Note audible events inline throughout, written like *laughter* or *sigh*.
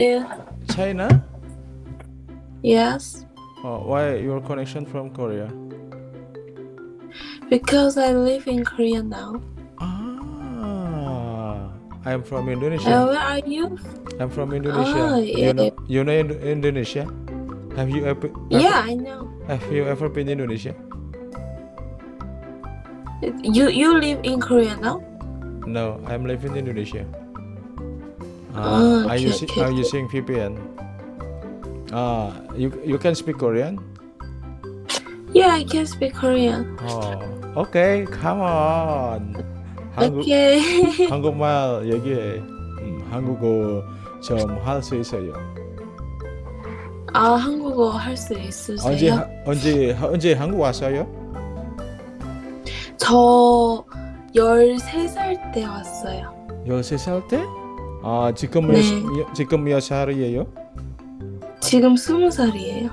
Yeah. China? Yes. Oh, why your connection from Korea? Because I live in Korea now. Ah, I'm from Uh, Indonesia. where are you? I'm from Indonesia. Ah, You know, you know Indo- Indonesia? Have you ever, Yeah, I know. Have you ever been to Indonesia? You you live in Korea now? No, I'm living in Indonesia. Ah, I'm okay, using okay, I'm okay. using VPN. Ah, you you can speak Korean? Yeah, I can speak Korean. Oh, okay, come on. 한국 Okay. 한국말 얘기해. 음, 한국어 좀 할 수 있어요. 아 한국어 할수 언제 있으세요? 하- 언제 언제 한국 왔어요? 저 13살 때 왔어요. 13살 때? 아, 지금 몇, 네. 몇- 지금 몇 살이에요? 지금 20살이에요.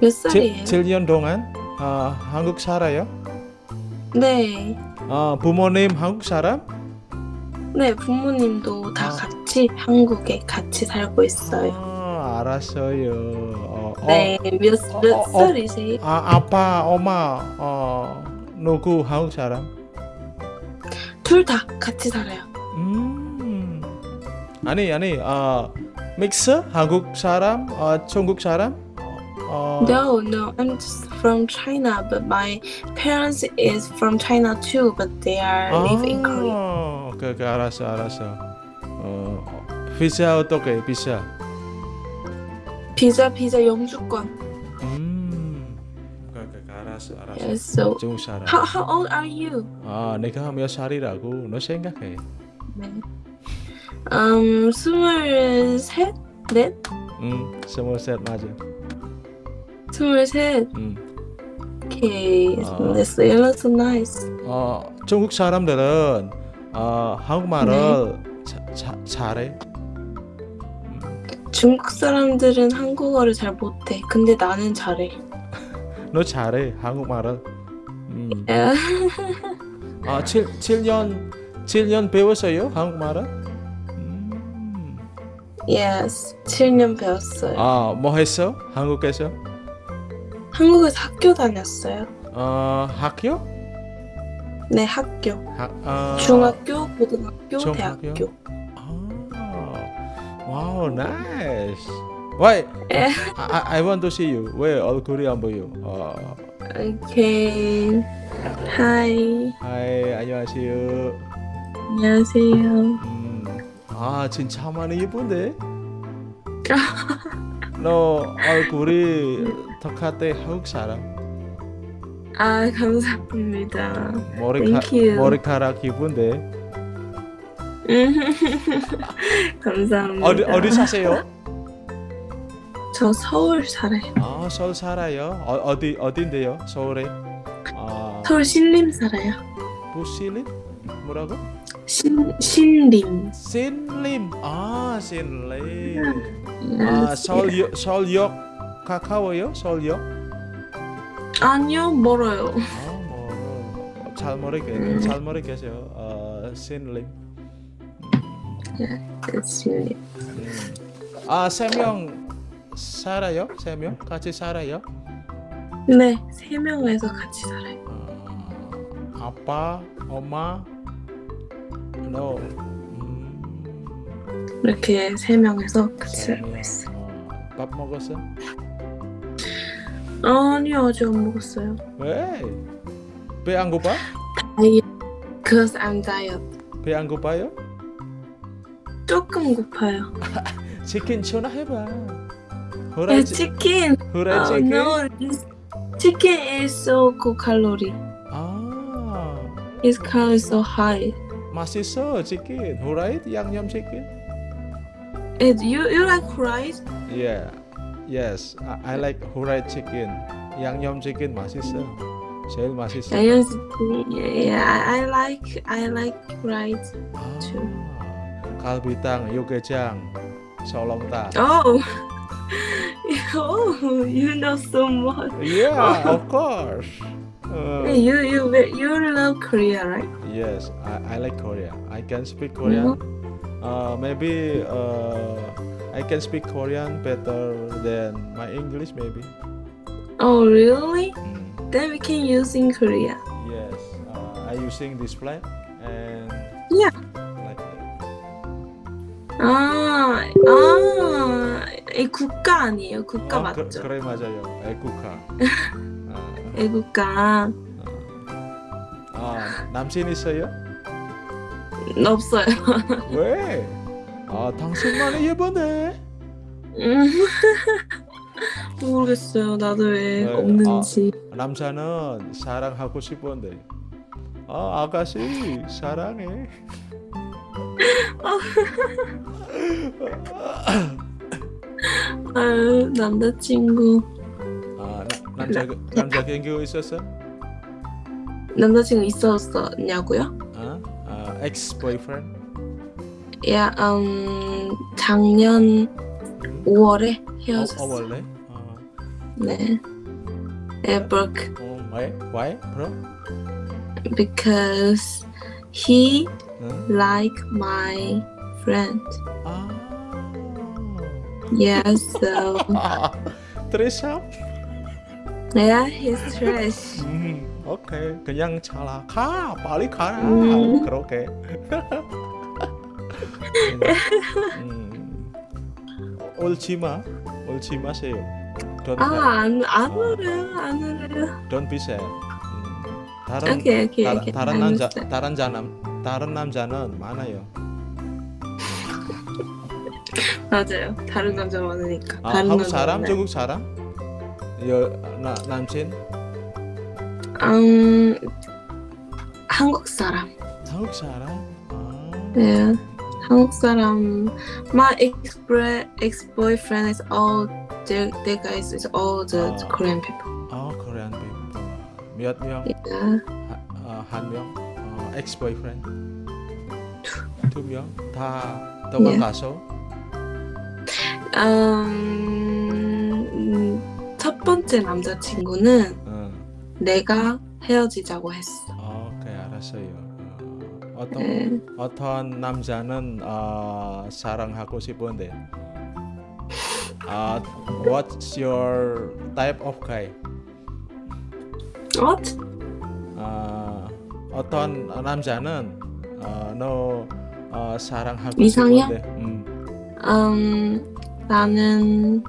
몇 살이에요? 7 년 동안 아, 한국 살아요? 네. 아, 부모님 한국 사람? 네, 부모님도 다 아. 같이 한국에 같이 살고 있어요. 아, 알았어요. 어, 어, 네, 몇, 몇 어, 어. 살이세요? 아, 아빠, 엄마, 어, 누구 한국 사람? 둘 다 같이 살아요. 음. 아니, 아니, 아, 믹스? 한국 사람? 어, 중국 사람? 어, No, no, I'm just from China, but my parents is from China too, but they are live in Korea. 아, 오케이, 오케이, 알았어, 알았어. 어, 비자 어떻게, 비자? 비자 비자 영주권. Yes, so how how old are you? 아, 내가 몇 살이라고 너 생각해. 네. 음, 스물셋, 넷, 음, 스무 살 맞아. 스물셋. 음. Okay, 아. that's looks nice. 어, 중국 사람들은 어, 한국말을 자, 자, 잘해. 중국 사람들은 한국어를 잘 못해. 근데 나는 잘해. 너 잘해 한국말을. 음. 야, 아, 7, 7년 7년 배웠어요 한국말을? 음. yes, 7년 배웠어요. 아, 뭐 했어? 한국에서? 한국에서 학교 다녔어요. 어, 학교? 네, 학교. 하, 아, 중학교, 고등학교, 중학교? 대학교. 아, 와우, nice. Why? 에. I, I want to see you. 왜 얼굴이 안 보여? 어, 오케이. 하이. 하이, 안녕하세요. 안녕하세요. 음, 아, 진짜 많이 예쁜데? *laughs* 너 얼굴이 똑같아 한국 사람. 아, 감사합니다. 머리카, you. 머리카락 예쁜데. 음, *laughs* 감사합니다. 어디 어디 사세요? 저 서울 살아요. 아 서울 살아요. 어, 어디 어딘데요? 서울에? 아 서울 신림 살아요. 부실림? 뭐라고? 신 신림. 신림. 아 신림. 아 서울 역 서울역 가까워요? 서울역? 아니요, 멀어요. 아뭐잘 모르겠 음. 잘 모르겠어요. 어 신림. 신림. 음. 아세 명 살아요? 세 명? 같이 살아요? 네, 세 명에서 같이 살아요. 아, 아빠, 엄마, 너, 음, 이렇게 세 명에서 같이 세 살고 명. 있어요. 어, 밥 먹었어? 아니요, 아직 안 먹었어요. 왜? 배 안 고파? 다이어트. Cause I'm diet. 배 안 고파요? 조금 고파요. *laughs* 치킨 전화해봐. Hurai eh, yeah, chicken. Hurai oh, chicken. No, this chicken is so good calorie. Ah. Its calorie so high. Masih so chicken. Hurai yang yum chicken. It, you you like hurai? Yeah. Yes, I, I like hurai chicken. Yang yum chicken masih so. Mm. Saya masih so. Yeah, yeah, I like I like hurai too. Ah. Kalbitang, yogejang, solongta. Oh. *laughs* oh, you know so much. Yeah, *laughs* of course. Uh, Hey, you you you love Korea, right? yes, I, I like Korea. I can speak Korean. uh, maybe uh, I can speak Korean better than my English maybe. Oh, really? Mm. Then we can use in Korea. Yes, uh, I using this flag and Yeah. like that. 아, 아, 이 국가 아니에요? 국가 어, 맞죠? 그, 그래 맞아요. 애국가. 아, *laughs* 애국가 아 남친 있어요? 없어요. *laughs* 왜? 아 당신만 예쁘네. 음. *laughs* 모르겠어요. 나도 왜 네, 없는지. 남자는 사랑하고 싶은데. 아 아가씨 사랑해. 아유, 남자친구. 아 나, 남자 남자 경교 있었어? 남자친구 있었었냐고요? 아, 아 ex boyfriend? 야, 음, 작년 5월에 어, 헤어졌어. 어 원래? 아, 네. 네, broke 어, why? Why, bro? because he 응? like my friend. 아, Yes, so *laughs* 아, 트레샵? yeah, he's trash. 음, 오케이. 그냥 차라. 가, 빨리 가라. 음. 그렇게. *laughs* 음, 울지 마, 울지 마세요. Don't, 아. 안, 안 울어요, 안 울어요. don't be sad. 음, 다른 오케이, 오케이, 다른, 오케이. 다른 남자. 다른 자남, 다른 남자는 많아요. 맞아요. 다른 남자 많으니까. 아, 다른 한국 사람, 많아요. 중국 사람? 여, 나, 남친? 음, 한국 사람. 한국 사람? 아, 네, 한국 사람. My ex ex boyfriend is all the the guys is all the 아. Korean people. 아, 코리안 people. 몇 명? Yeah. 하, 어, 한 명? 어, ex boyfriend? 두 명? 다 도망가서? 음, 음, 첫 번째 남자친구는 어, 내가 헤어지자고 했어. 어, 오케이 알았어요. 어, 어떤 네. 어떤 남자는 어, 사랑하고 싶은데. 아, what's your type of guy? What? 아, 어떤 남자는 어, 너 어, 사랑하고 이상형? 싶은데. 음, 음, 나는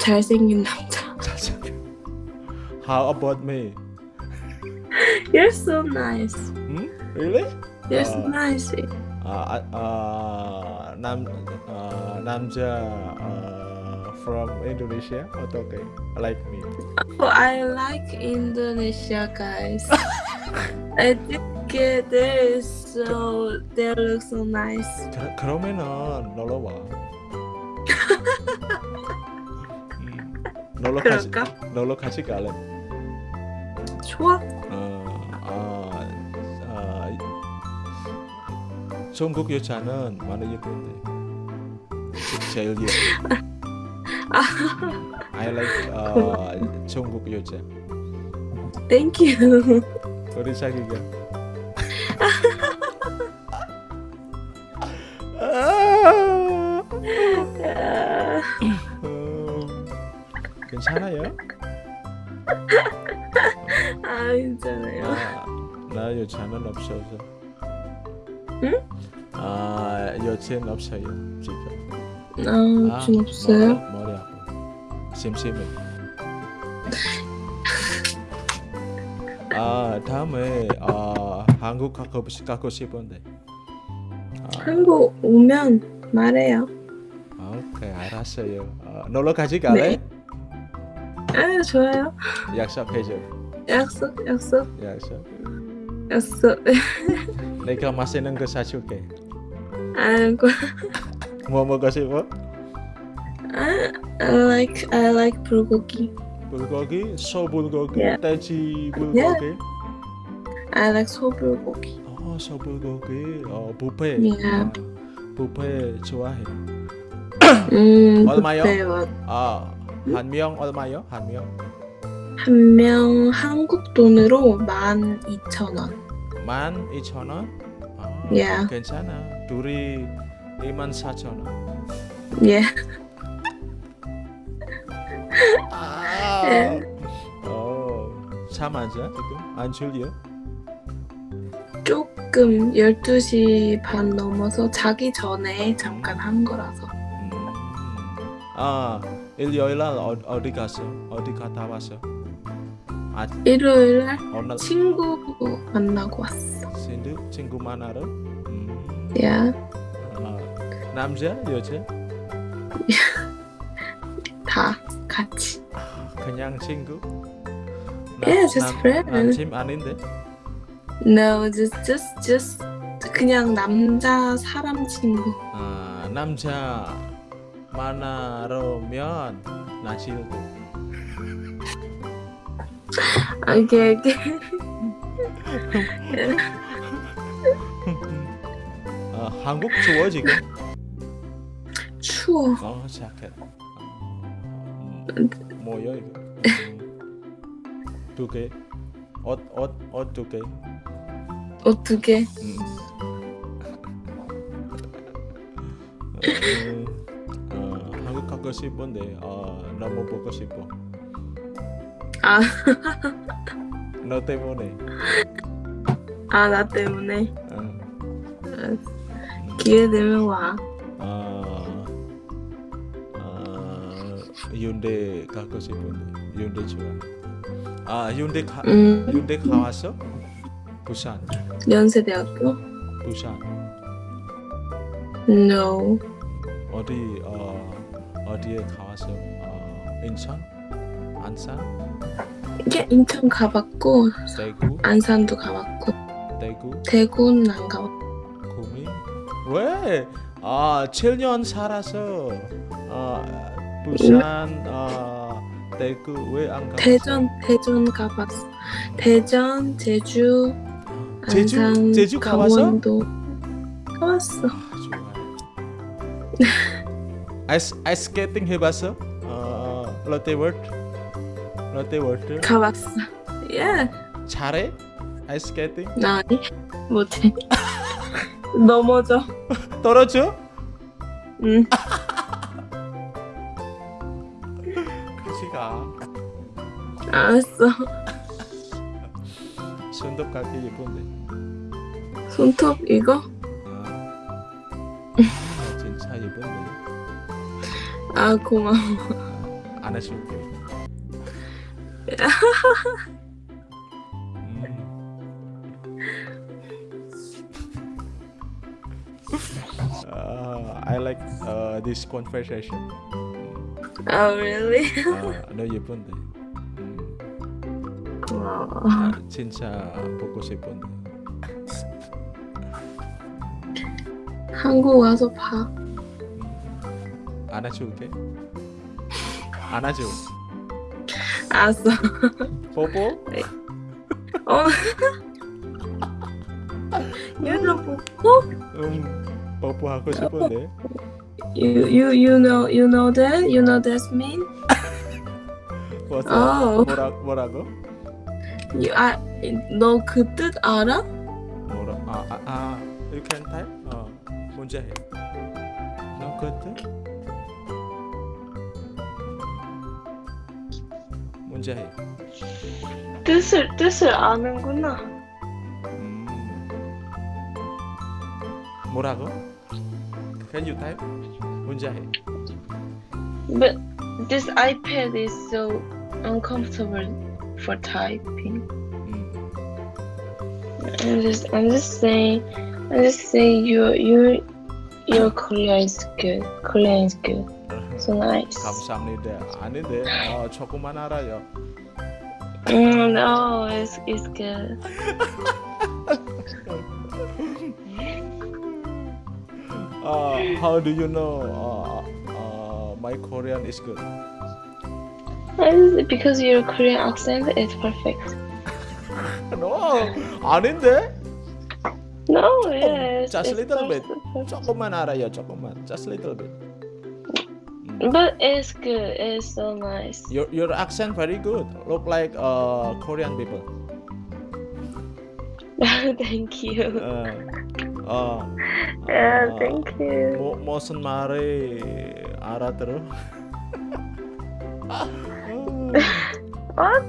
잘생긴 남자. *laughs* 잘생겨. How about me? You're so nice. 음? Really? You're 아. so nice. 아, 아, 아, 남, 아, 남자 아, from Indonesia 어떻게? Like me. Oh, I like Indonesia guys. *laughs* I think uh, they're so they look so nice. 그, 그러면은 놀러 와. 음, 놀러 같이 그럴까? 놀러 같이 갈래? 좋아. 어, 아, 아, 중국 여자는 많이 예쁜데 제일 예뻐. I like *laughs* 어, 중국 여자. Thank you. 우리 사귀자. 괜찮아요? *laughs* 아 괜찮아요. 아, 나 여자는 없어서. 응? 아 여친 없어요 지금. 아, 좀 없어요. 머리, 머리 아파. 심심해. *laughs* 아 다음에 아 한국 가고 싶- 가고 싶은데. 아, 한국 오면 말해요. 오케이 알았어요. 아, 놀러 같이 갈래? 아 좋아요. 약속해줘. 약속 약속 약속. 약속. 내가 맛있는 거 사줄게. 아이고. 뭐 먹고 싶어? I, I like I like 불고기. 불고기, 소불고기, Yeah. 돼지 불고기. I like 소불고기. 어, 소불고기. 어, 뷔페. Yeah. 아, 뷔페 좋아해. 음, 얼마요? 아, 한 명 얼마요? 한 명? 한 명 한국 돈으로 만 이천 원. 만 이천 원? 아, Yeah. 괜찮아. 둘이 2만 4천 원. Yeah. 아. 어, 차 맞아 지금? 안 졸려? 조금 12시 반 넘어서 자기 전에 잠깐 한 거라서. 음. 아, 일요일 날 어, 어디 갔어? 어디 갔다 왔어? 아, 일요일 날 오늘 친구 만나고 왔어. 친구 친구 만나러? 음. Yeah. 아, 남자 여자? *laughs* 다 같이. 그냥 친구? Yeah, just friend. 남친 아닌데? No, just just just 그냥 남자 사람 친구. 아, 남자 만나러면 나 친구. 오케이 오케이. 아, 한국 추워 지금? 추워. 어, 자켓. 음, 뭐야 이거? 음, 두 개. 옷, 옷, 옷 두 개. 어떻게? 음. *laughs* 가고 싶은데 어, 너무 보고 싶어. 아, *laughs* 너 때문에. 아 나 때문에 어. 기회 되면 와. 아, 아, 윤대 가고 싶은데 윤대 좋아. 아, 윤대 가, 음, 윤대 가왔어? 부산, 연세대학교? 부산. No. 어디 어 어디에 가왔어? 어, 인천, 안산, 이게 인천 가봤고 대구, 안산도 가봤고 대구, 대구는 안 가봤고. 구미. 왜? 아, 7년 살아서 어, 부산, 어, 대구 왜 안 가봤어? 대전 대전 가봤어. 대전, 제주, 제주 안산, 제주 가봤어? 강원도 가봤어. 아, 좋 *laughs* 아이스 아이스 스케이팅 해봤어? 어, 롯데월드, 롯데월드 가봤어. 예. 잘해? 아이스 스케이팅? 나 아니 못해. 넘어져. 떨어져? 응. 같이 가. 알았어. 손톱 같기 예쁜데. 손톱 이거? 아, 아, 진짜 예쁜데. 아 고마워. 아, 안 해줄게. 음. Uh, I like uh, this conversation. 아 really? 아, 너 예쁜데. 음. 아, 진짜 보고 싶은데. 한국 와서 봐. 안아줄게. 안아줘. 알았어. 뽀뽀. 어. 얘는 보고? 음, 뽀뽀하고 싶은데. You you you know you know that you know that's mean? What's Oh. 뭐라 뭐라고? You 아, 너그 뜻 알아? 뭐라? 아, 아, 아, you can type? 어, 문제 해. 너 그때? 문제 해. 뜻을 뜻을 아는구나. 음. 뭐라고? Can you type? 문제 해. But this iPad is so uncomfortable for typing. 음. I'm just I'm just saying I'm just saying your your your Korea is good. Korean is good. So nice. 감사합니다. 아닌데, 어, 조금만 알아요. Mm, no, it's it's good. *laughs* Uh, how do you know uh, uh, my Korean is good? And because your Korean accent is perfect. *laughs* No, 아닌데? No, yes. just it's little bit. perfect. 조금만 알아요, 조금만. Just little bit. 음. But it's good. It's so nice. Your your accent very good. Look like uh Korean people. *laughs* Thank you. Uh, 어. *laughs* Yeah, 아, thank you. 뭐, 무슨 말이 알아들어? What?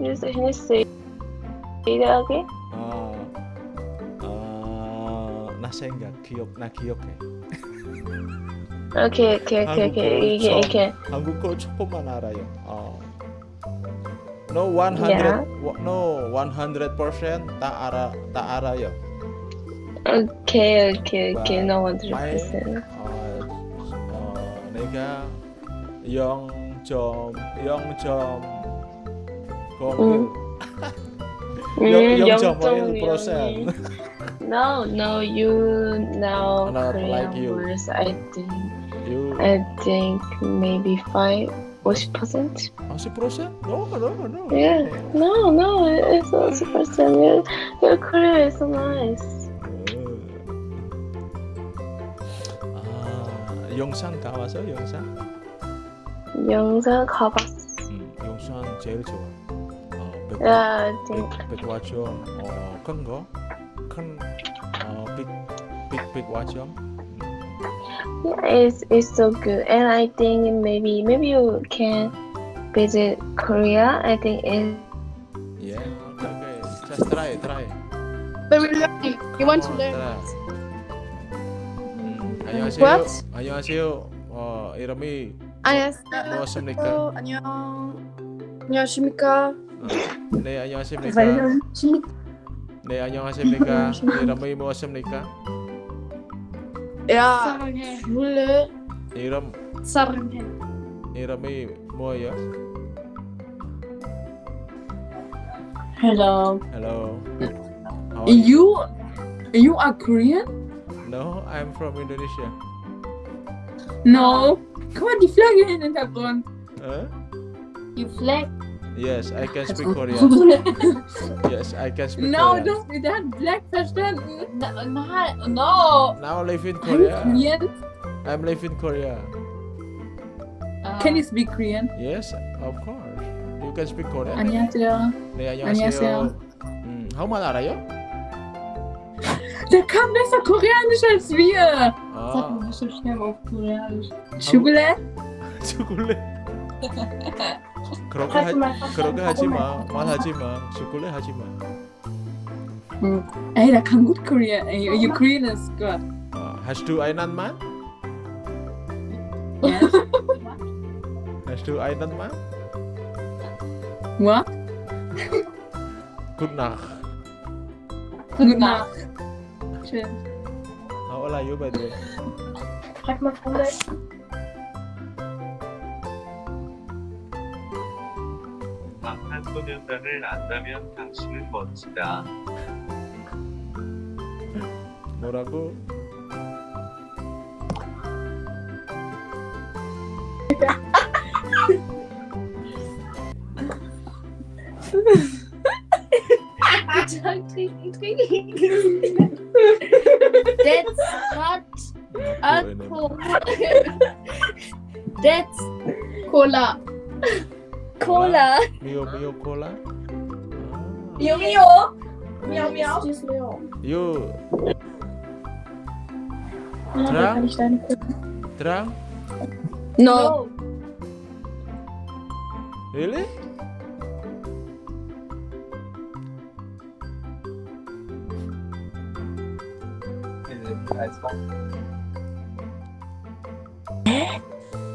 You s- Can you say say that again? 아, 아, 나 생각 기억 나 기억해. Okay, okay, okay, okay. You can, you can. 한국어 조금만 알아요. 어. No 100 wa- no 100% 다 알아 다 알아요. Okay, okay, okay. Wow. No hundred percent. 어, 어, 내가 0점 0점 01 Mm, 0.1% No, no, you know Not Korean like you. words. I think, You I think maybe five, forty percent. 아, 10%? No, no, no. Yeah, no, no, it's forty percent. Your, your Korean is so nice. 아, 영상 다 왔어? 영상? 영상 가봤어. 음, 영상 제일 좋아. 어, 백, Yeah, I think. 백, 백화점 어, 큰 거? 큰 어, 빅, 빅, 백화점? Yeah, it's it's so good, and I think maybe maybe you can visit Korea. I think it. Yeah, okay, okay. Just try, try. But we learn. You want to 어, learn? try. 음, 안녕하세요. What? 안녕하세요. 어, 이름이 안녕하세요. 무엇입니까? 안녕. 안녕하십니까? 어, 네, 안녕하십니까? 네, 안녕하십니까? 이름이 무엇입니까? Ja. Iram. Irami Moya. Hello. Hello. Are you? you? You are Korean? No, I'm from Indonesia. No. Come on, die Flagge in den Hintergrund. Äh? Die Flagge. Yes, I can speak Korean. Yes, I can speak no, Korean. don't der hat Black verstanden. No, no, no. Now I live in I'm Korea. Korean. I'm live in Korea. Can you speak Korean? Yes, of course. You can speak Korean. 안녕하세요. 네, 안녕하세요. 안녕하세요. 음, 한국말 알아요? Der kann besser Koreanisch als wir. Sag 아, mal so schnell auf Koreanisch. Schokolade? *laughs* 초 *laughs* 콜릿. 그렇게 하, 그렇게 하지 마. 말하지 마. 초콜릿 하지 마. Ey, der kann gut Korean. Ey, your Korean is good. 아, hast du einen Mann? Yes. Hast du einen Mann? What? Good Nacht. Gute Nacht. Schön. How old are you by the way? Frag mal Freunde. 소년단을 안다면 당신은 멋지다. 뭐라고? Dra? da kann ich deine drunk? No. Really?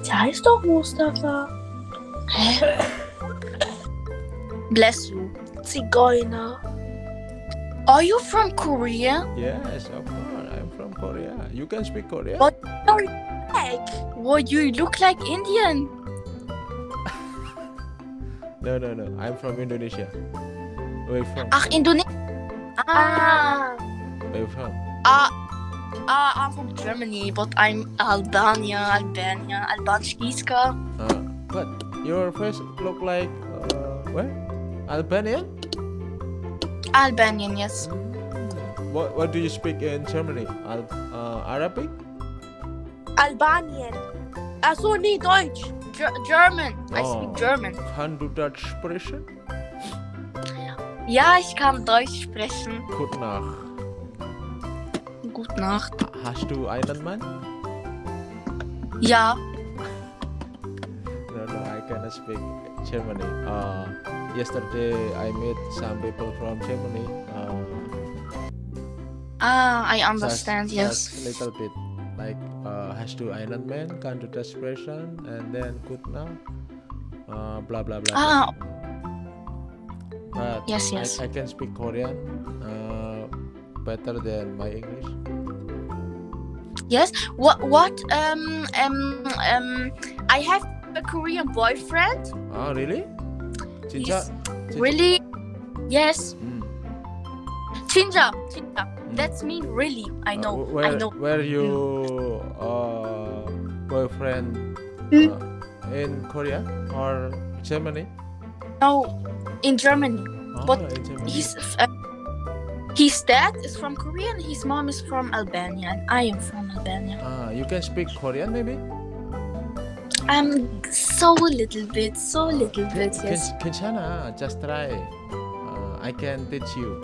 Der heißt doch Mustafa. Bless you. Zigeuner. Are you from Korea? Yes, of course. Korea. You can speak Korean? What? Like, well, you look like Indian. *laughs* No, no, no. I'm from Indonesia. Where you from? Ach, Indonesien. Ah. Where you from? Ah. Ah, I'm from Germany, but I'm Albania, Albania, Albanskiska. Uh, but your face look like uh, where? Albanian? Albanian, yes. What What do you speak in Germany? Al uh, Arabic? Albanian. Also nee, Deutsch. Ger German. I Oh. speak German. Kann du Deutsch sprechen? Ja, ich kann Deutsch sprechen. Gute Nacht. Gute Nacht. Hast du einen Mann? Ja. No, no, I cannot speak Germany. Uh, yesterday I met some people from Germany. Ah, I understand. Yes. just little bit. Like, uh, hast du einen Mann? Kann du das sprechen? And then good now. Uh, blah blah blah. Ah. But Yes, I- yes. I, can speak Korean uh, better than my English. Yes. What? What? Um. Um. Um. I have a Korean boyfriend. Oh, really? Cinca- really. Yes. Mm. Chinja. Chinja. That's mean really. I Uh, know. wh- where, I know. Where you uh, boyfriend Hmm? uh, in Korea or Germany? No. In Germany. Oh, But in Germany. His. Uh, his dad is from Korea and his mom is from Albania and I am from Albania. Ah, you can speak Korean maybe? I'm so little bit, so little bit. Yes. Ken- 괜찮아, just try. Uh, I can teach you.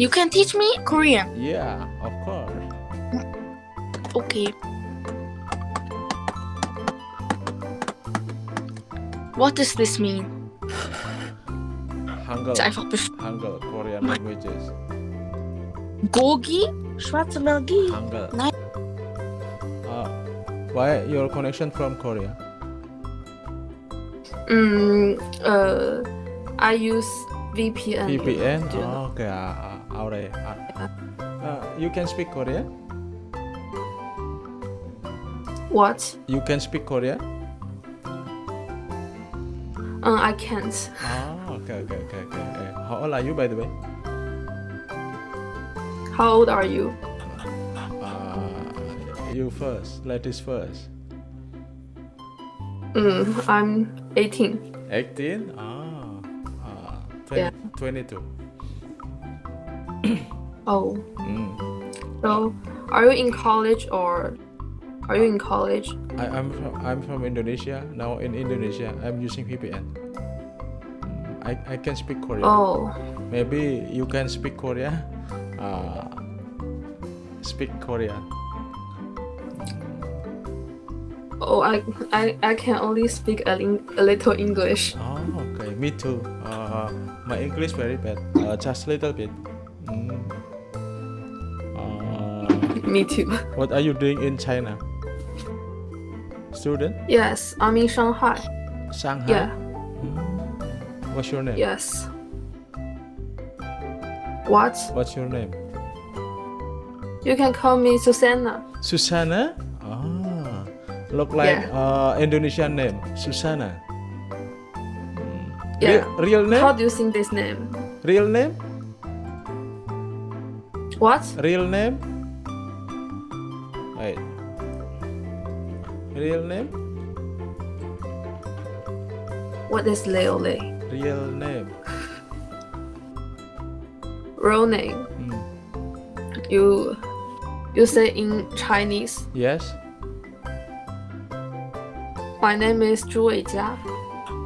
You can teach me Korean. Yeah, of course. Okay. What does this mean? Hangul, Ist einfach bef- Hangul, Korean languages. Gogi? Schwarze Magie? Hangul. Uh, why your connection from Korea? Mm, uh, I use VPN. VPN? Do you know? Oh, okay, uh, you can speak Korean? What? You can speak Korean? Uh, I can't. Oh, okay, okay, okay, okay. okay. How old are you, by the way? How old are you? Uh, you first, ladies first. Mm, I'm 18. 18? Ah, uh, 20, Yeah. 22. Oh, Mm. so are you in college or are you in college? I, I'm from I'm from Indonesia. Now in Indonesia, I'm using VPN. Mm, I, I can speak Korean. Oh, Maybe you can speak Korean. Uh, speak Korean. oh, I, I, I can only speak a, a little English. Oh, okay. Me too. Uh, my English very bad. Uh, just a little bit. Mm. Uh, Me too. what are you doing in China? Student? Yes, I'm in Shanghai. Shanghai? Yeah, Mm. What's your name? yes. What? What's your name? You can call me Susanna. Susana? Ah, look like uh, Indonesian name. Susana. Hmm. Yeah. Real, real name? How do you sing this name? Real name? What? Real name? Wait. Real name? What is Leo Lei? Real name. *laughs* Real name. Hmm. You you say in Chinese. Yes. My name is Zhu Weijia.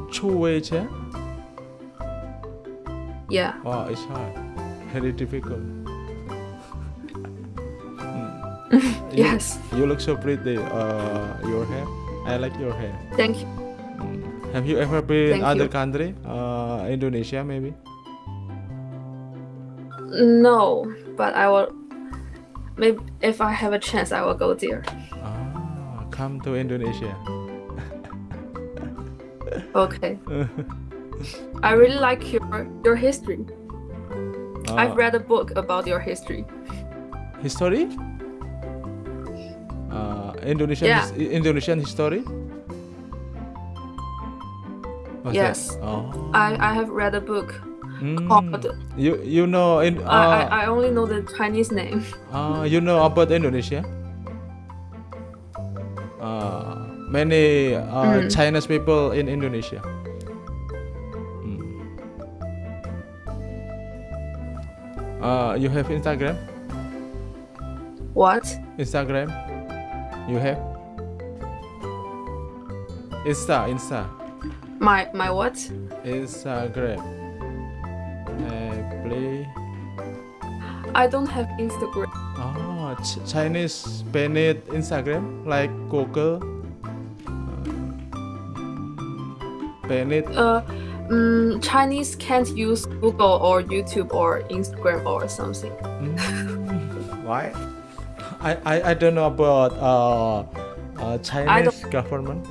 Chu Weijia? Yeah. Wow, it's hard. *laughs* Very difficult. Hmm. You- Yes. You look so pretty. Uh, your hair. I like your hair. Thank you. Mm. Have you ever been Thank other you. country? Uh, Indonesia maybe? No, but I will. Maybe if I have a chance, I will go there. Ah, come to Indonesia. *laughs* Okay. I really like your your history. Ah, I've read a book about your history. history. Uh, Indonesian Yeah. his- Indonesian history. What's? Yes. Oh. I I have read a book Mm. called. You you know in uh, I, I I only know the Chinese name. *laughs* uh, you know about Indonesia? Uh, many uh, Mm. Chinese people in Indonesia. Mm. Uh, you have Instagram? What? Instagram? You have? Insta, Insta, My my what? Instagram. Uh, play. I don't have Instagram. Oh, Ch- Chinese banned Instagram like Google. Uh, banned. Uh, mm, Chinese can't use Google or YouTube or Instagram or something. Mm, *laughs* Why? I, I, I don't know about uh, uh, Chinese government.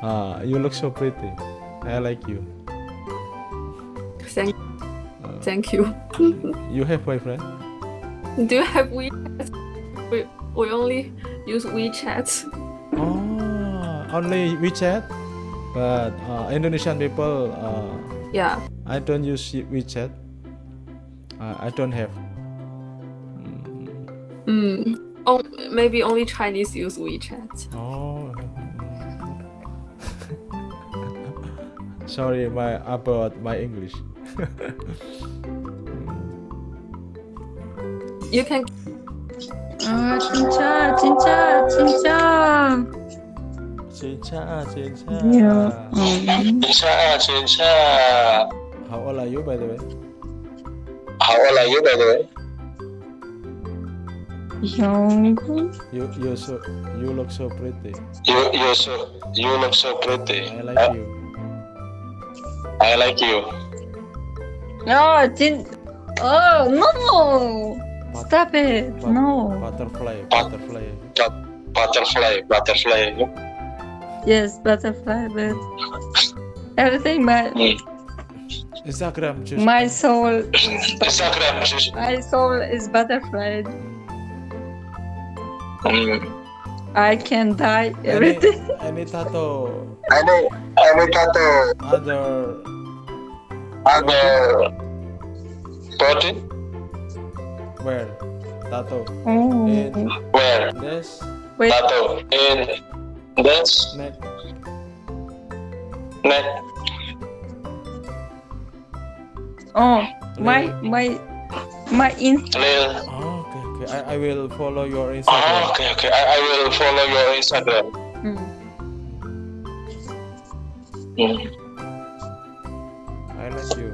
Ah, you look so pretty. I like you. Thank, Uh, thank you. *laughs* you have boyfriend? Do you have WeChat? We, we only use WeChat. Oh, only WeChat. But uh, Indonesian people, uh, Yeah. I don't use WeChat. Uh, I don't have. Mm, Mm. Oh, maybe only Chinese use WeChat. Oh. *laughs* Sorry, my about my English. *laughs* You can 아 진짜 진짜 진짜. Cincha, Cincha. Yeah. 음. 진짜 진짜 How old are you, by the way? how old are you, by the way? Young. You you so you look so pretty. You you so you look so pretty. I like uh, you. I like you. No, did oh no! But, Stop it! But, no. Butterfly, butterfly. But, butterfly, butterfly. Yes, butterfly, but everything but. Instagram just my soul Instagram. just- my soul is butterfly. Hmm. I can die any, everything. any tattoo Any any tattoo other other body? where tattoo Oh. in Where this Wait. tattoo in this neck neck? Oh. My my my in Lil. oh, okay okay I, I will follow your Oh, Instagram okay, okay. I, I will follow your Instagram. Mm. Hmm. I like you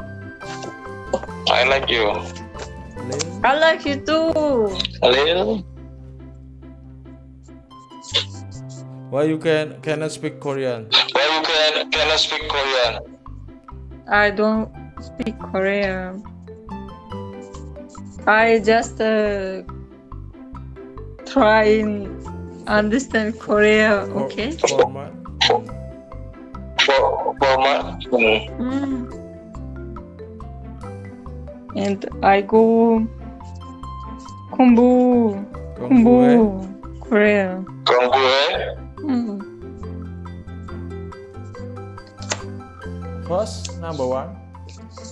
I like you. Lil I like you too. Lil. why you can cannot speak Korean Why you can cannot speak Korean? I don't speak Korean. I just uh, try and understand Korea. Okay. For, for mm. And I go Kumbu. Kumbu. Korea. Kumbu. Mm. First, number one.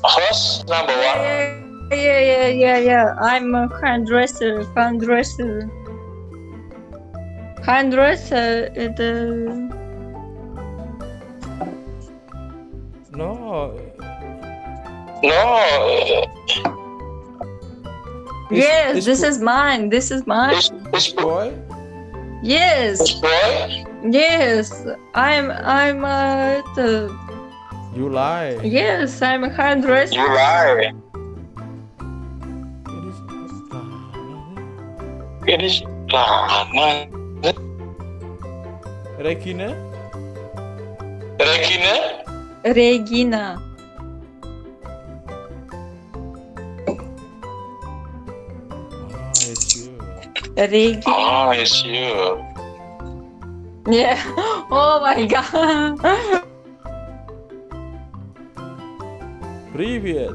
Host number one. Yeah, yeah, yeah, yeah, yeah. I'm a hairdresser. Hairdresser. Hairdresser is the no No. It's- yes. it's this is mine. This is mine. It's, it's boy. boy Yes, Boy. yes. I'm I'm uh the you lie yes. I'm a hairdresser. You lie. It is- It is lama. Regina Regina. Regina. oh it's you Regina. Oh, it's you. Yeah. *laughs* Oh my god. *laughs* Привет.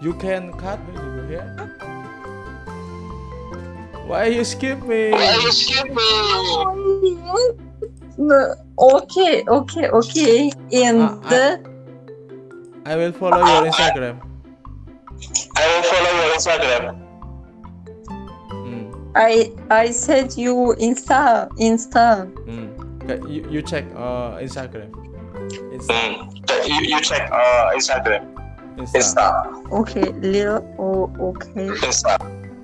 You can cut your hair. Why you skip me? Why you skip me? No, okay, okay, okay. And Ah, I- the I will follow your Instagram. I will follow your Instagram. Hmm. I I said you Insta Insta. Hmm. Okay, you, you check uh Instagram. Insta. Hmm. You, you check uh, Instagram. Insta. Insta. Okay, little. Oh, okay. Insta.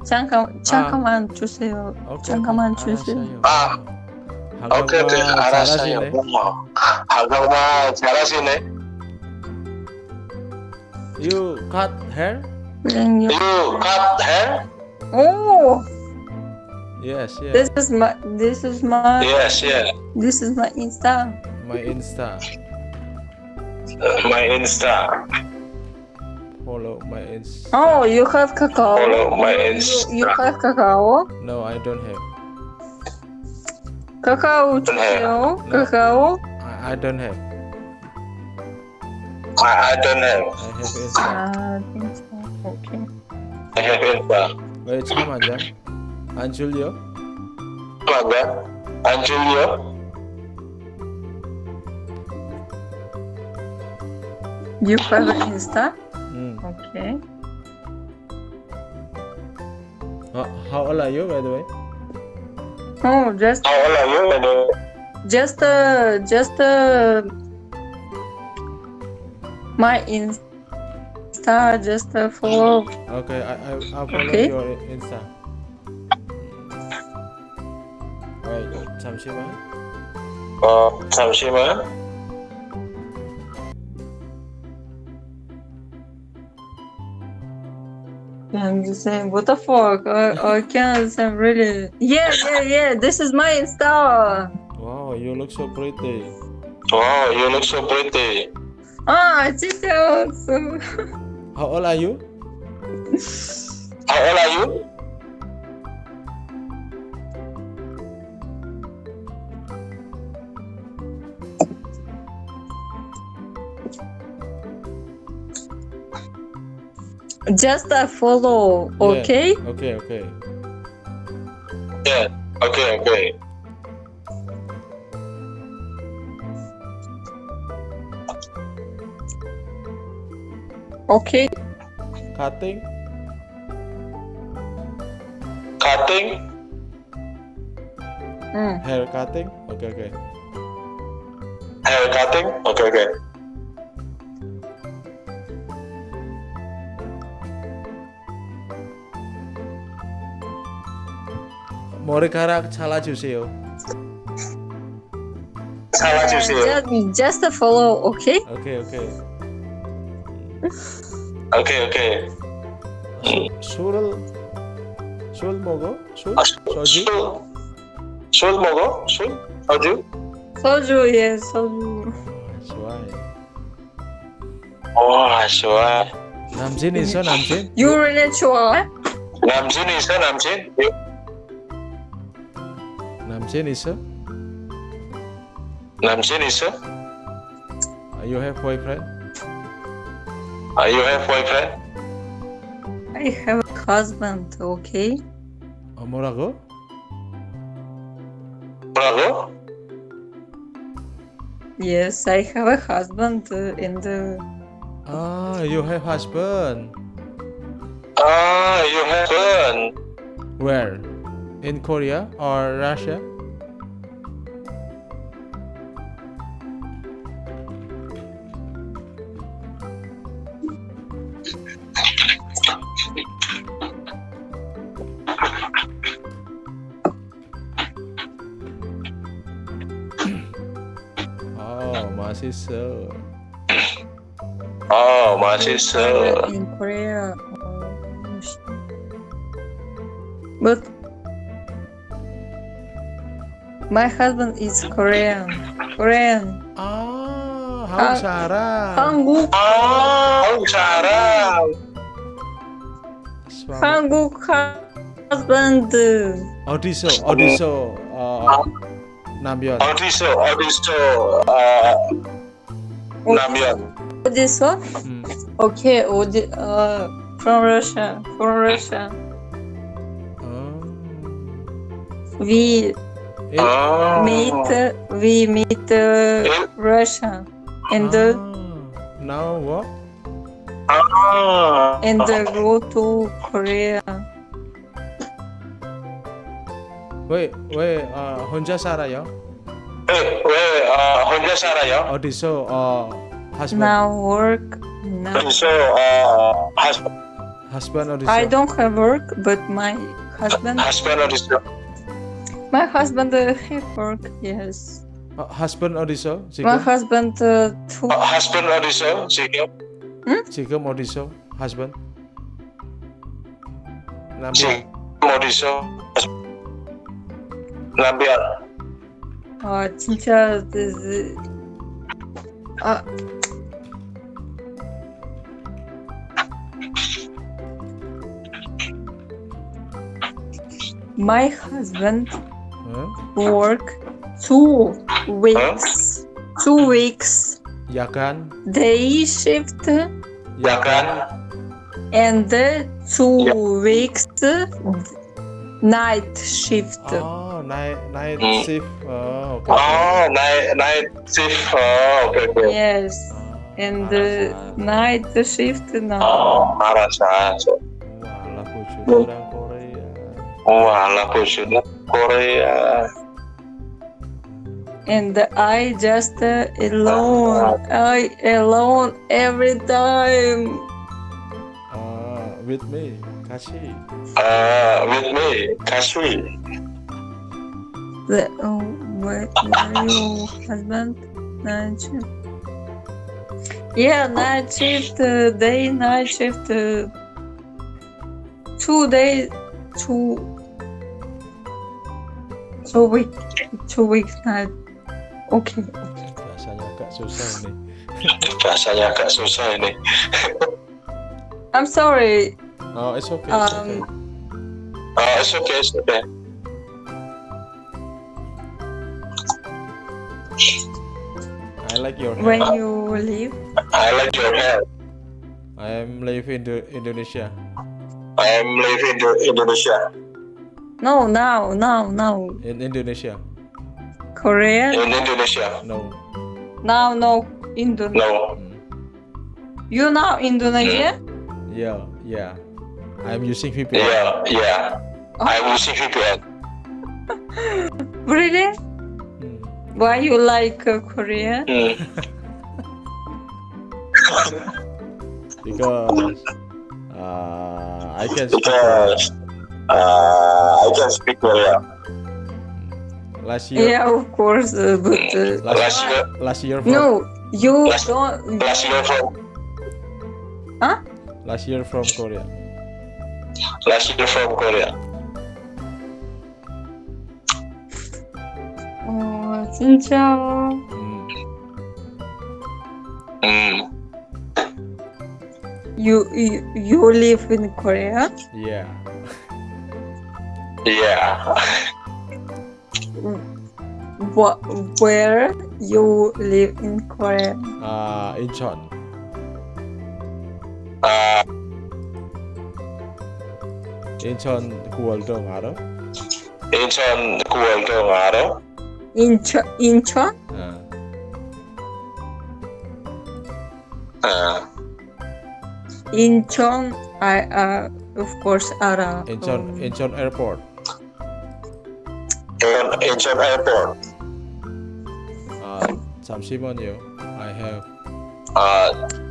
잠깐 잠깐만 주세요. 오케이, 잠깐만 오케이. 주세요. 아. 한국말 오케이, 오케이. 알았어요. 잘하시네. 어머. 한국말 잘하시네. You cut hair? Then you. You cut hair? Oh, Yes, yeah. this is my. This is my. Yes, yeah. This is my Insta. My Insta. my Insta. Follow my Insta. Oh, you have Kakao. Follow my Insta. You, you have Kakao? No, I don't have. Kakao, do you know? No. Kakao? I, I don't have. I, I don't have. I have Insta. Uh, Okay. I have Insta. Wait, come on, Jack. Angelio? Come on, Angelio? You have Insta? 음. Okay. Uh, how old are you, by the way? Oh, just How old are you? by the way? just uh just uh my Insta just uh, follow. Okay, I, I, I'll follow Okay. your Insta. Wait, 잠시만. 어, 잠시만. Yeah, I'm just saying, what the fuck? I, I can't understand really. Yeah, yeah, yeah. This is my Insta. Wow, you look so pretty. Wow, you look so pretty. Ah, 진짜. So, How old are you? How old are you? Just a follow. Yeah. Okay. Okay, okay. Yeah. Okay, okay. Okay. Cutting? Cutting. Mm. Hair cutting? Okay, okay. Hair cutting. Okay, okay. 머리카락 잘라주세요. 잘라주세요. Just, just a follow. Okay. 오케이, 오케이. 오케이, 오케이. 술을 술 먹어? 술? 아, 소주? 술, 술 먹어? 술? 소주? 소주, 예, 소주. 좋아해. 와, 좋아. 남친 있어, 남친? You really 좋아해? 남친 있어, 남친? Namsen is a? Namsen is are You have boyfriend? Are you have boyfriend? I have a husband, okay? Oh, Amorago. Morago? Yes, I have a husband uh, in the. Ah, you have husband? Ah, you have husband? Where? in Korea or Russia. oh, masih so. Oh, masih so. In Korea. Oh, but my husband is Korean. Korean. 아, 한국 사람. 한국 아, 한국 사람. 스와- 한국 husband. 어디서 어디서 어, 남편 어디서, 어디서, 아, 남편. 어디서? 음. Okay, 어디? Uh, from Russia. From Russia. 어. We 일- 아, meet. We meet uh, Russia. And uh, 아, now what? 아, and uh, go to Korea. 왜, 왜 어, 혼자 살아요? 왜, 왜, 아, 혼자 살아요? 어디서 어, husband Now work. Now. 어디서, 아, 하스, husband 어디서? I don't have work, but my husband, husband 어디서? My husband uh, at work, yes. Uh, husband Odisho? My husband uh, too. Uh, husband Odisho, Jacob. Hmm? Jacob Odisho, husband. Nabi. Odisho. Nabil. Oh, teacher, this is... Uh, uh. my husband work two weeks. Two weeks. Ya kan? Day shift. Ya kan? And two ya. weeks night shift. Oh, night night shift. Oh, okay. Oh, night night shift. Oh, okay. Yes. And night shift now. Oh, Arasa. Wow, Wala Walaupun sudah Korea. And I just uh, alone, ah. I alone every time. Uh, with me, Kashi. Uh, with me, Kashi. The, oh, where, where are you, husband? Najib. Yeah, night shift, uh, day, night shift, uh, two days, two two week, two weeks night. Okay. Rasanya agak susah ini. *laughs* Rasanya agak susah ini. *laughs* I'm sorry. Oh, it's okay. It's okay. Um, Ah, it's okay, it's okay. I like your when hair. you leave. I like your hair. I am live in Indonesia. I am living in Indonesia. No, now, now, now. In Indonesia. Korean. In Indonesia. No. Now, no, Indonesia. No. Mm. You now Indonesia? Yeah, yeah. I'm using VPN. Yeah, yeah. I'm using VPN. *laughs* Really? Mm. Why you like uh, Korea? Hmm. *laughs* *laughs* Because uh, I can speak uh, uh, I can speak Korean. Last year. Yeah, of course, uh, but uh, last, year. Last year. From, no, you last, don't. Last year from. Huh? Last year from Korea. Last year from Korea. Oh, 진짜. Mm. mm. You, you you live in Korea? Yeah. Yeah. *laughs* What? Where you live in Korea? Uh, Incheon. Uh, Incheon 구월동 알아? 인천 구월동 알아? 인천 인천? 어. 어. 인천. I uh, of course 알아. Incheon 어, Incheon Airport. In Incheon Airport. 아 잠시만요. I have 아,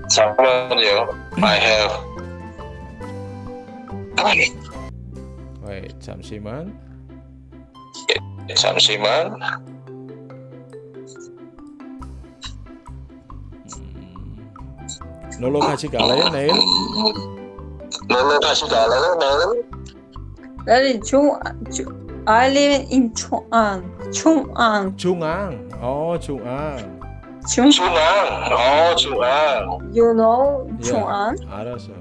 잠깐만요. I have. wait 잠시만. 잠시만. 음, 놀러 같이 갈래요 내일? 놀러 다시 갈래요, 내일? 나는 중, 중 I live in Chung'an. Chung'an. 중앙. 어, 중앙. Chung. 중앙. 어, 중앙. You know 예, Chung'an? 알았어.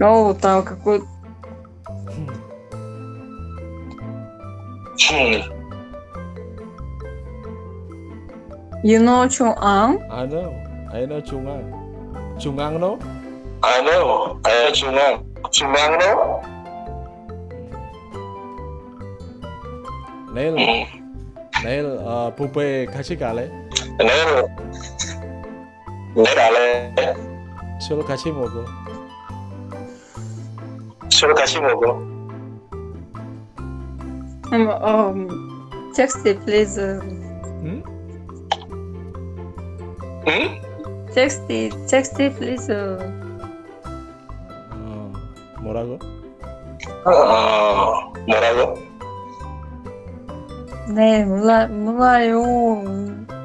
어우, 나 그거. 중앙. You know 충안? I know. I know 중앙. 중앙 no? I know. I know 중앙. 중앙 no? 내일 음. 내일 어, 뷔페 같이 갈래? 내일. 내일 갈래? 술 같이 먹어. 술 같이 먹어. Um, um, text it, please. uh, 응? Text it, text it, please. uh. 어, 뭐라고? 어, 뭐라고? 네, 몰라, 몰라요.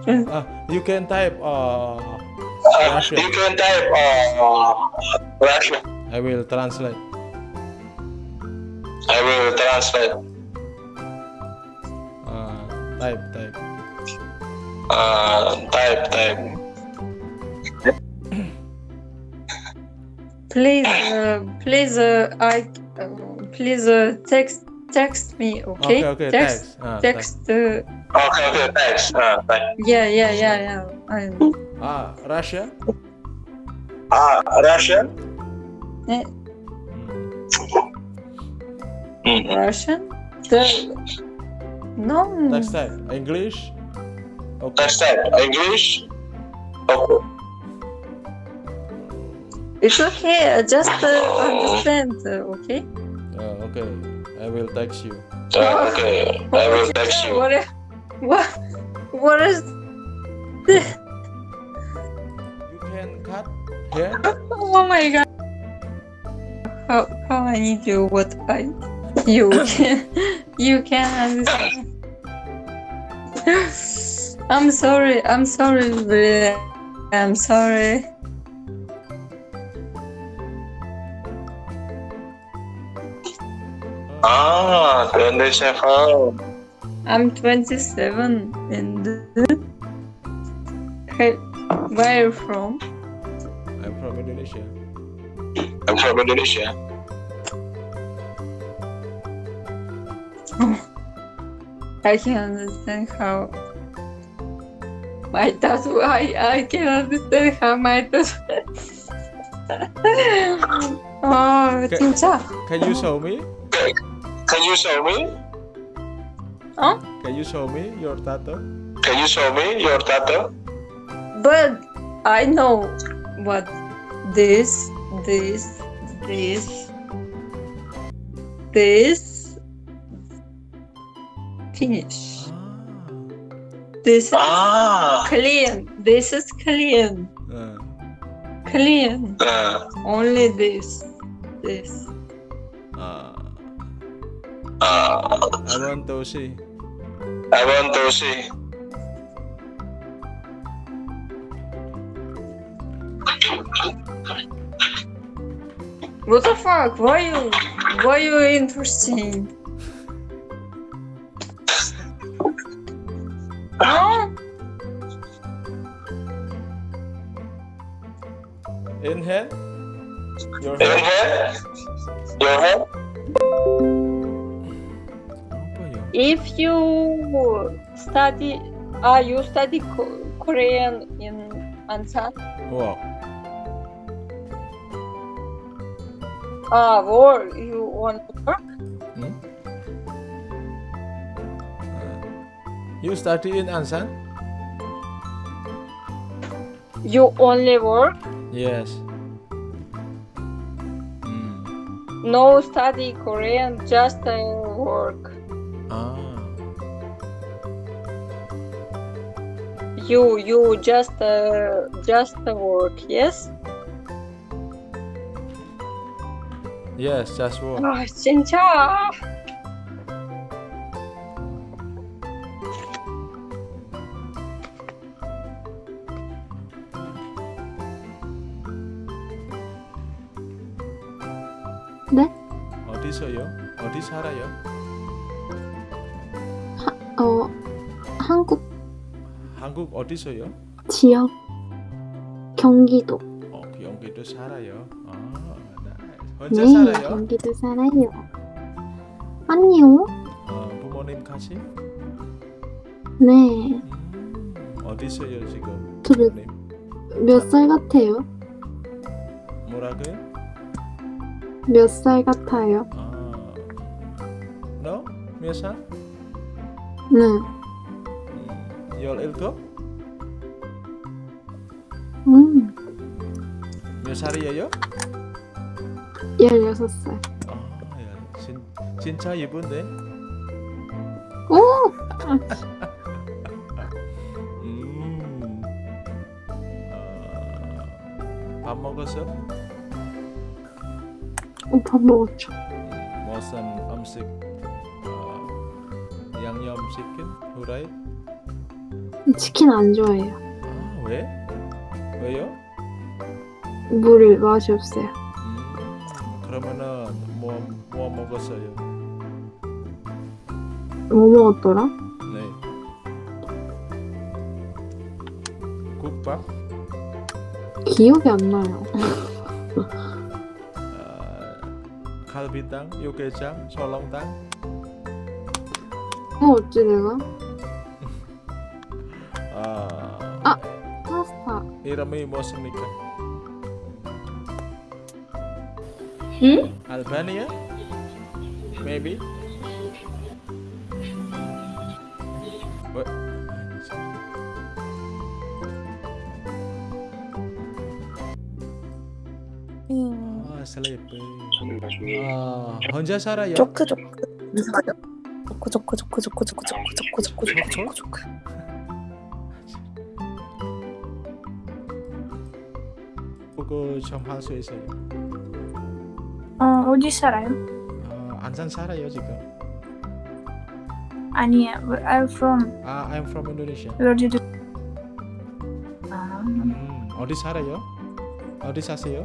좀, Ah, you can type uh, Uh, Russian. you can type uh, Russian. I will translate. I will translate. Uh, type type. Uh, type, type. Please, uh, please, uh, I, uh, please, uh, text, text me, okay? Okay, okay, text, text. Ah, text, uh, Okay, okay, thanks. Uh, thanks. yeah, yeah, yeah, yeah. I, Ah, Russia. Ah, Russian? eh, Hmm. Mm. Russian? The, no. Text type. English. Okay. Next type, English? Okay. It's okay. Just uh, understand. Uh, okay. Uh, okay. I will text you. Uh, okay, I will text you. What? What? What is? This? You can cut here. Oh my god. How how I need you? What I you can you can understand. *laughs* I'm sorry. I'm sorry. I'm sorry. Ah, ben de Shefal. I'm 27 and where are you from? I'm from Indonesia. I'm from Indonesia. *laughs* I can understand how my tattoo. I I can understand how my tattoo. *laughs* oh, can, can you show me? Can you show me? Huh? Can you show me your tattoo? Can you show me your tattoo? But I know what this, this, this, this. Finish. This is Ah, clean. This is clean. Uh, Clean. uh, Only this. This. uh, uh, I want to see. I want to see. What the fuck? Why you? Why you interesting? Huh? In hand. Your Your hand. hand? Your hand? If you study, ah, you study Ko- Korean in Ansan? Wow. Ah, or you want to work? Hmm? Uh, you study in Ansan? You only work? Yes. Hmm. No study Korean, just uh, work. You, you just, uh, just uh, work. Yes? Yes, just work. 아, 진짜. 어디서요? 어디 살아요? 한국 어디서요? 지역 경기도. 어, 그 연기도 살아요. 아. 혼자 네, 살아요? 경기도 살아요. 아니요. 어, 부모님 같이? 네. 음, 어디서요 지금? 저 몇, 부모님? 몇살 같아요? 뭐라고요? 몇 살 같아요? 아, 너? 몇 살? 네. 음, 열일곱? 몇 살이에요? 16살. 아, 야, 진, 진짜 이쁜데? 오! 음, 아, 밥 먹었어? 어, 밥 먹었죠. motion 음식 어, 양념 치킨 후라이 치킨 안 좋아해요. 아 왜? 왜요? 물 맛이 없어요. 음, 그러면은 뭐, 뭐 먹었어요? 뭐 먹었더라? 네 국밥? 기억이 안 나요. 어, 갈비탕, 육개장, 설렁탕 뭐 어찌 내가? 아, 아. 파스타. 이름이 무엇입니까? 응? Albania? Maybe? What? 아, sleepy. 아, 혼자 살아요? 조크 조크 이상하죠? 조크 조크 조크 조크 조크 조크 조크 조크 조크 조크 조크 그거 좀 할수 있어요. 어, 어디 살아요? 아, 안산 살아요 지금. 아니야, where I'm from. 아, I'm from Indonesia. Where did you? 아, 음, 어디 살아요? 어디 사세요?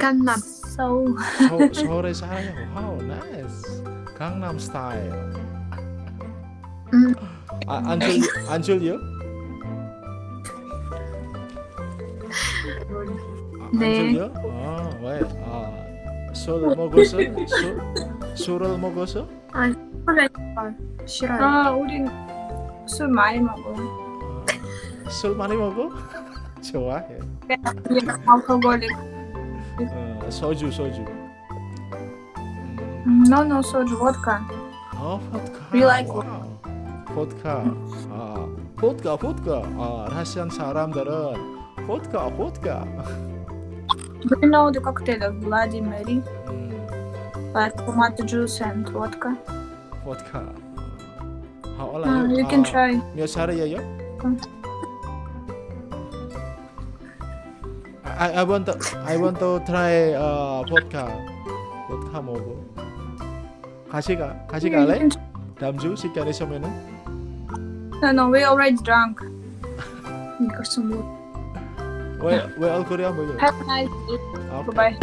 강남. 서울. 서, 서울에 살아요. 와우, 나이스. 강남 스타일. 음. 아, 안 졸려? 안 졸려? 네. 아, 왜? 아, 술 먹었어? 술? 술을 먹었어? 그래. 싫어요. 아, 우린 술 많이 먹어. 아, 술 많이 먹어? *laughs* 좋아해. 알코올릭. 어, 소주, 소주. 음, 음, No, no, 소주, vodka. 어, 포드카. We like 와우. 포드카. 아, 포드카. 아, 러시안 사람들은 포드카, 포드카. Do you know the cocktail of Bloody Mary? 음, Like tomato juice and vodka. 포드카. How old are Uh, you? you can 아, try. 몇 살이에요? 음. I, I want to I want to try uh, vodka. vodka 먹어. 같이 가 같이 You 갈래? can- 다음 주 시간 있으면은 No, no, we already drunk. *laughs* 이거 좀 where, where else Korea? Where Have a nice day. Okay. Bye-bye.